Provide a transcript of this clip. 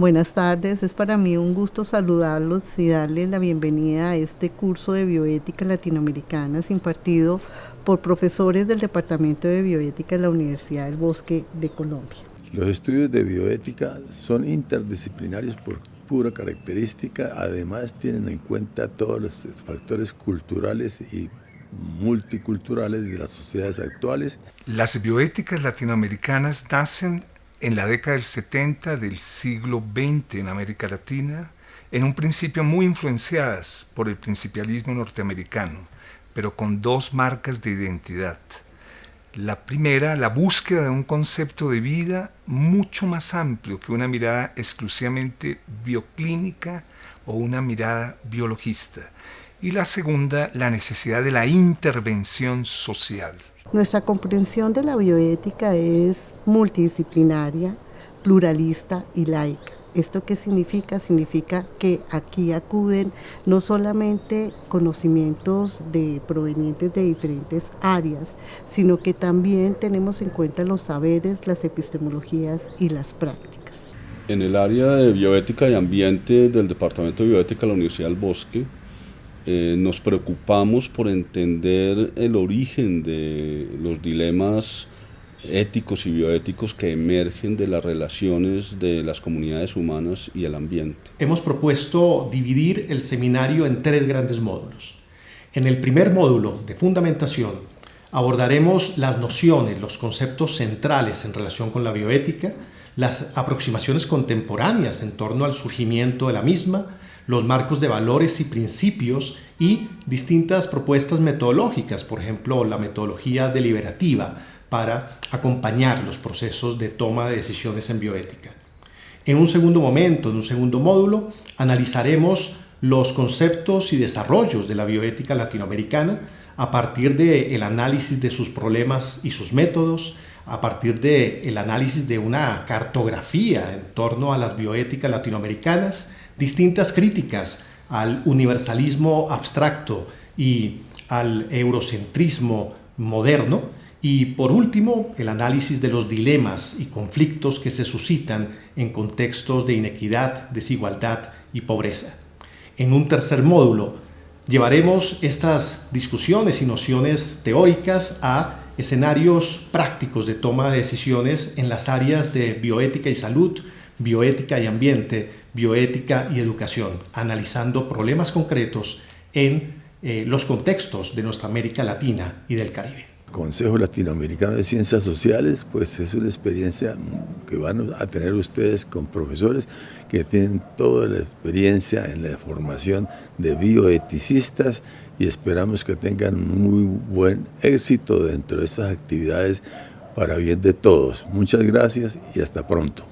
Buenas tardes, es para mí un gusto saludarlos y darles la bienvenida a este curso de bioética latinoamericana impartido por profesores del Departamento de Bioética de la Universidad del Bosque de Colombia. Los estudios de bioética son interdisciplinarios por pura característica, además tienen en cuenta todos los factores culturales y multiculturales de las sociedades actuales. Las bioéticas latinoamericanas nacen en la década del 70 del siglo XX en América Latina, en un principio muy influenciadas por el principialismo norteamericano, pero con dos marcas de identidad. La primera, la búsqueda de un concepto de vida mucho más amplio que una mirada exclusivamente bioclínica o una mirada biologista. Y la segunda, la necesidad de la intervención social. Nuestra comprensión de la bioética es multidisciplinaria, pluralista y laica. ¿Esto qué significa? Significa que aquí acuden no solamente conocimientos de, provenientes de diferentes áreas, sino que también tenemos en cuenta los saberes, las epistemologías y las prácticas. En el área de bioética y ambiente del Departamento de Bioética de la Universidad del Bosque, eh, nos preocupamos por entender el origen de los dilemas éticos y bioéticos que emergen de las relaciones de las comunidades humanas y el ambiente. Hemos propuesto dividir el seminario en tres grandes módulos. En el primer módulo de fundamentación abordaremos las nociones, los conceptos centrales en relación con la bioética, las aproximaciones contemporáneas en torno al surgimiento de la misma, los marcos de valores y principios y distintas propuestas metodológicas, por ejemplo, la metodología deliberativa para acompañar los procesos de toma de decisiones en bioética. En un segundo momento, en un segundo módulo, analizaremos los conceptos y desarrollos de la bioética latinoamericana a partir del análisis de sus problemas y sus métodos, a partir del análisis de una cartografía en torno a las bioéticas latinoamericanas, distintas críticas al universalismo abstracto y al eurocentrismo moderno, y por último, el análisis de los dilemas y conflictos que se suscitan en contextos de inequidad, desigualdad y pobreza. En un tercer módulo, llevaremos estas discusiones y nociones teóricas a escenarios prácticos de toma de decisiones en las áreas de bioética y salud, bioética y ambiente, bioética y educación, analizando problemas concretos en eh, los contextos de nuestra América Latina y del Caribe. Consejo Latinoamericano de Ciencias Sociales, pues es una experiencia que van a tener ustedes con profesores que tienen toda la experiencia en la formación de bioeticistas y esperamos que tengan muy buen éxito dentro de estas actividades para bien de todos. Muchas gracias y hasta pronto.